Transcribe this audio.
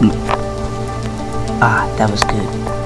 Mm. Ah, that was good.